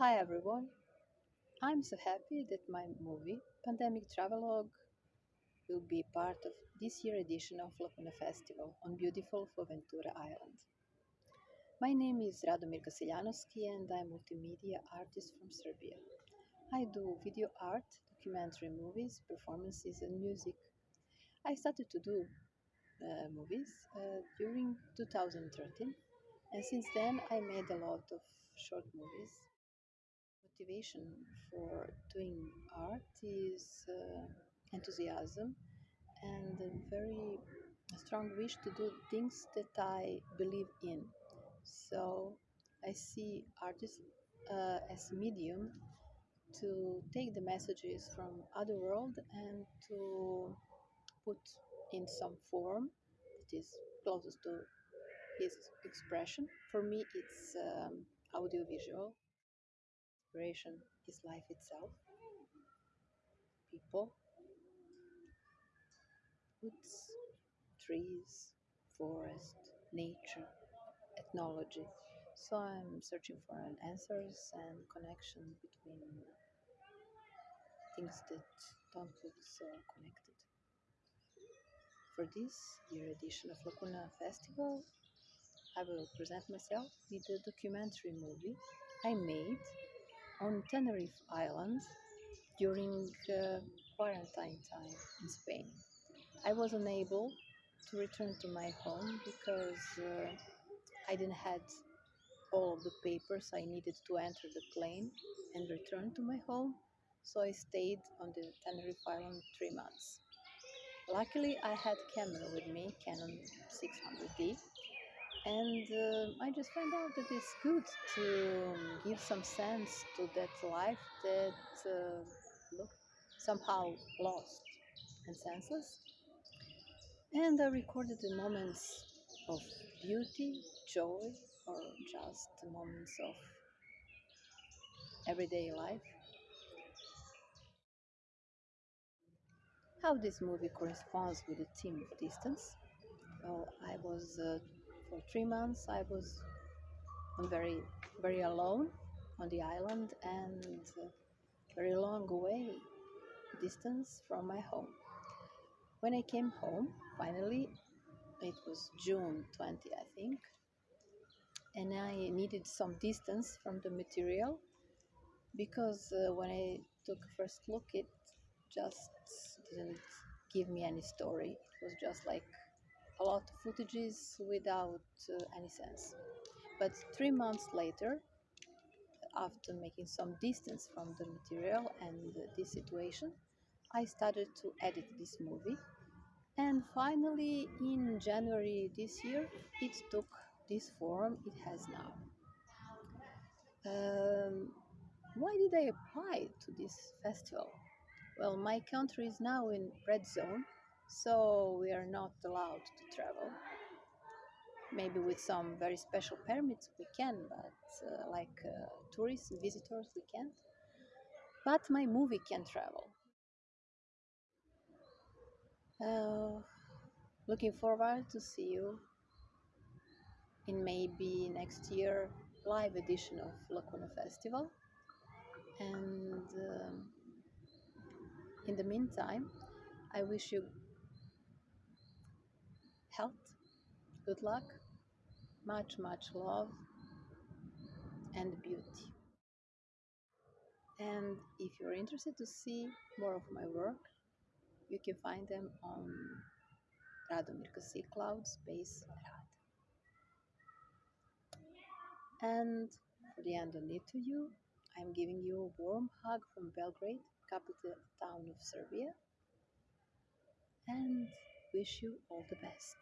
Hi everyone. I'm so happy that my movie, Pandemic Travelogue, will be part of this year edition of Lacuna Festival on beautiful Fuerteventura Island. My name is Radomir Kasiljanovski and I'm a multimedia artist from Serbia. I do video art, documentary movies, performances and music. I started to do uh, movies uh, during 2013 and since then I made a lot of short movies motivation for doing art is uh, enthusiasm and a very strong wish to do things that I believe in. So I see artists uh, as medium to take the messages from other world and to put in some form that is closest to his expression. For me, it's um, audiovisual Inspiration is life itself. People, woods, trees, forest, nature, ethnology. So I'm searching for an answers and connection between things that don't look so connected. For this year edition of Lacuna Festival, I will present myself with a documentary movie I made on Tenerife Island during uh, quarantine time in Spain. I was unable to return to my home because uh, I didn't had all of the papers I needed to enter the plane and return to my home, so I stayed on the Tenerife Island three months. Luckily, I had camera with me, Canon 600D, and uh, I just found out that it's good to give some sense to that life that uh, looked somehow lost and senseless. And I recorded the moments of beauty, joy, or just the moments of everyday life. How this movie corresponds with the theme of distance. Well, I was uh, for three months. I was very, very alone on the island and uh, very long away distance from my home. When I came home, finally, it was June 20, I think, and I needed some distance from the material because uh, when I took a first look, it just didn't give me any story. It was just like a lot of footages without uh, any sense. But three months later, after making some distance from the material and this situation, I started to edit this movie. And finally, in January this year, it took this form it has now. Um, why did I apply to this festival? Well, my country is now in red zone, so we are not allowed to travel. Maybe with some very special permits we can, but uh, like uh, tourists, visitors, we can't. But my movie can travel. Uh, looking forward to see you in maybe next year live edition of Lacuna Festival. And um, in the meantime, I wish you health, good luck, much, much love, and beauty. And if you're interested to see more of my work, you can find them on Radomir Kasi Cloud Space Rad. And for the end of it to you, I'm giving you a warm hug from Belgrade, capital town of Serbia, and wish you all the best.